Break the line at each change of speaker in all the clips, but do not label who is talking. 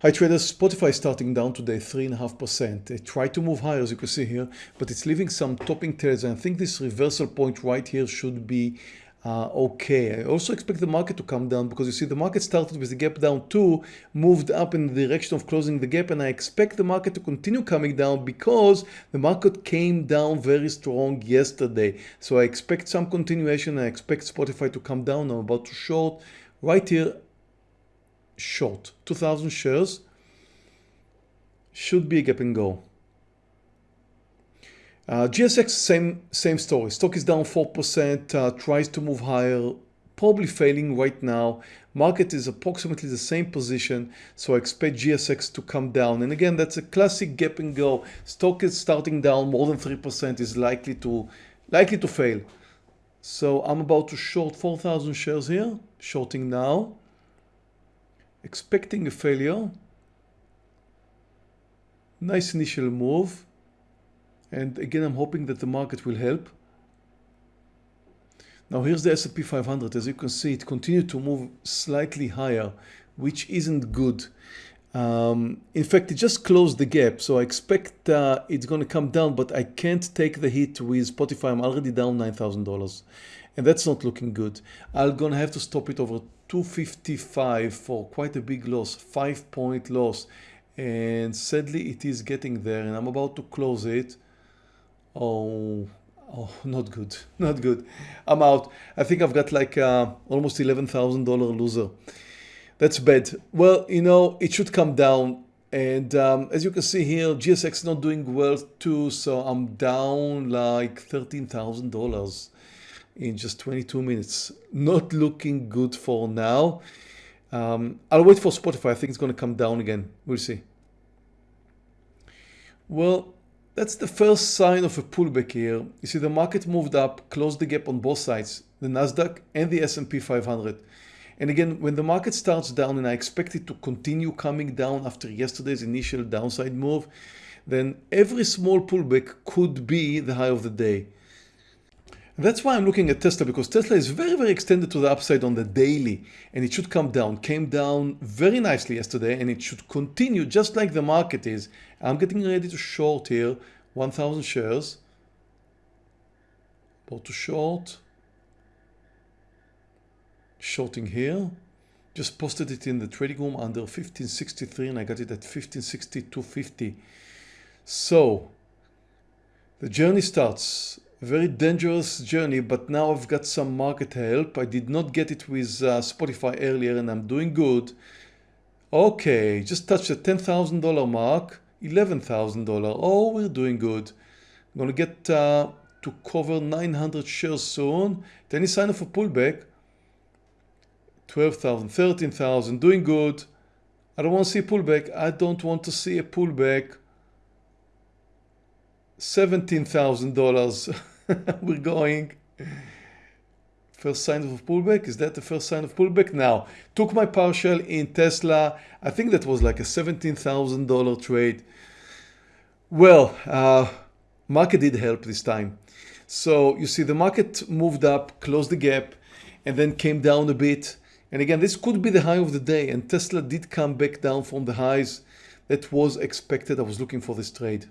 Hi traders, Spotify starting down today 3.5%. It tried to move higher as you can see here, but it's leaving some topping tails and I think this reversal point right here should be uh, okay. I also expect the market to come down because you see the market started with the gap down 2, moved up in the direction of closing the gap and I expect the market to continue coming down because the market came down very strong yesterday. So I expect some continuation. I expect Spotify to come down. I'm about to short right here short. 2000 shares should be a gap and go. Uh, GSX same same story. Stock is down 4% uh, tries to move higher probably failing right now. Market is approximately the same position so I expect GSX to come down. And again that's a classic gap and go. Stock is starting down more than 3% is likely to likely to fail. So I'm about to short 4,000 shares here shorting now expecting a failure. Nice initial move. And again, I'm hoping that the market will help. Now here's the S&P 500. As you can see, it continued to move slightly higher, which isn't good. Um, in fact, it just closed the gap. So I expect uh, it's going to come down, but I can't take the hit with Spotify. I'm already down $9,000 and that's not looking good. I'm going to have to stop it over 255 for quite a big loss, five point loss. And sadly it is getting there and I'm about to close it. Oh, oh not good, not good. I'm out. I think I've got like uh, almost $11,000 loser. That's bad. Well, you know, it should come down. And um, as you can see here, GSX is not doing well too. So I'm down like $13,000 in just 22 minutes. Not looking good for now. Um, I'll wait for Spotify. I think it's going to come down again. We'll see. Well, that's the first sign of a pullback here. You see the market moved up, closed the gap on both sides, the Nasdaq and the S&P 500. And again, when the market starts down and I expect it to continue coming down after yesterday's initial downside move, then every small pullback could be the high of the day. That's why I'm looking at Tesla because Tesla is very, very extended to the upside on the daily and it should come down. Came down very nicely yesterday and it should continue just like the market is. I'm getting ready to short here 1000 shares. About to short. Shorting here. Just posted it in the trading room under 1563 and I got it at 1562.50. So the journey starts. Very dangerous journey but now I've got some market help. I did not get it with uh, Spotify earlier and I'm doing good. Okay just touched the $10,000 mark $11,000 oh we're doing good. I'm gonna get uh, to cover 900 shares soon. Any sign of a pullback 12,000 13,000 doing good. I don't want to see a pullback. I don't want to see a pullback. $17,000 we're going. First sign of pullback? Is that the first sign of pullback? Now took my partial in Tesla. I think that was like a $17,000 trade. Well uh, market did help this time. So you see the market moved up closed the gap and then came down a bit and again this could be the high of the day and Tesla did come back down from the highs that was expected I was looking for this trade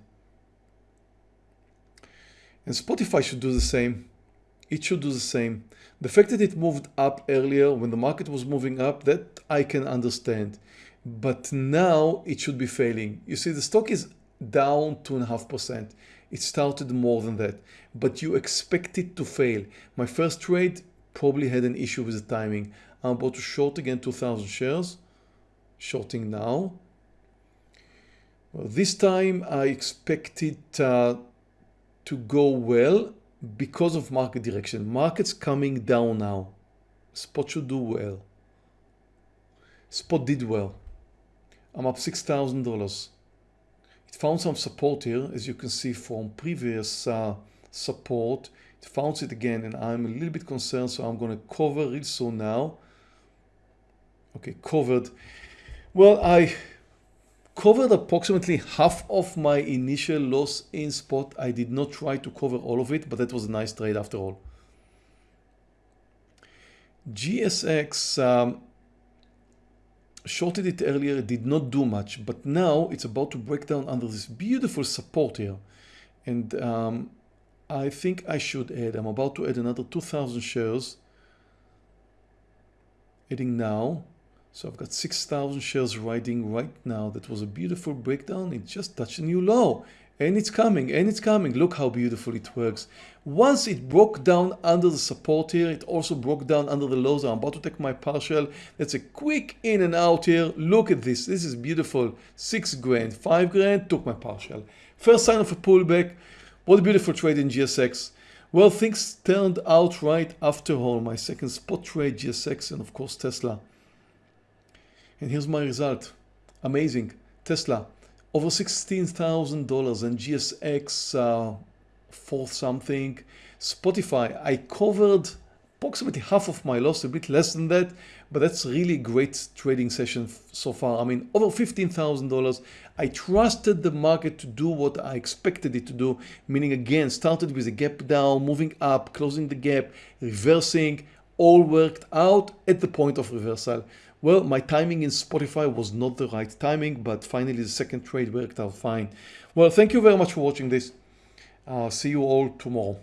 and Spotify should do the same. It should do the same. The fact that it moved up earlier when the market was moving up, that I can understand. But now it should be failing. You see, the stock is down 2.5%. It started more than that, but you expect it to fail. My first trade probably had an issue with the timing. I'm about to short again 2000 shares, shorting now. Well, this time I expected uh, to go well because of market direction. Market's coming down now. Spot should do well. Spot did well. I'm up $6,000. It found some support here, as you can see from previous uh, support. It found it again, and I'm a little bit concerned, so I'm going to cover it so now. Okay, covered. Well, I covered approximately half of my initial loss in spot. I did not try to cover all of it, but that was a nice trade after all. GSX um, shorted it earlier, did not do much, but now it's about to break down under this beautiful support here. And um, I think I should add, I'm about to add another 2,000 shares. Adding now. So I've got 6,000 shares riding right now. That was a beautiful breakdown. It just touched a new low. And it's coming and it's coming. Look how beautiful it works. Once it broke down under the support here it also broke down under the lows. I'm about to take my partial. That's a quick in and out here. Look at this. This is beautiful. Six grand five grand took my partial. First sign of a pullback what a beautiful trade in gsx well things turned out right after all my second spot trade gsx and of course tesla. And here's my result. Amazing. Tesla over $16,000 and GSX uh, for something. Spotify, I covered approximately half of my loss, a bit less than that, but that's really great trading session so far. I mean, over $15,000. I trusted the market to do what I expected it to do, meaning again, started with a gap down, moving up, closing the gap, reversing, all worked out at the point of reversal. Well, my timing in Spotify was not the right timing, but finally the second trade worked out fine. Well, thank you very much for watching this. Uh, see you all tomorrow.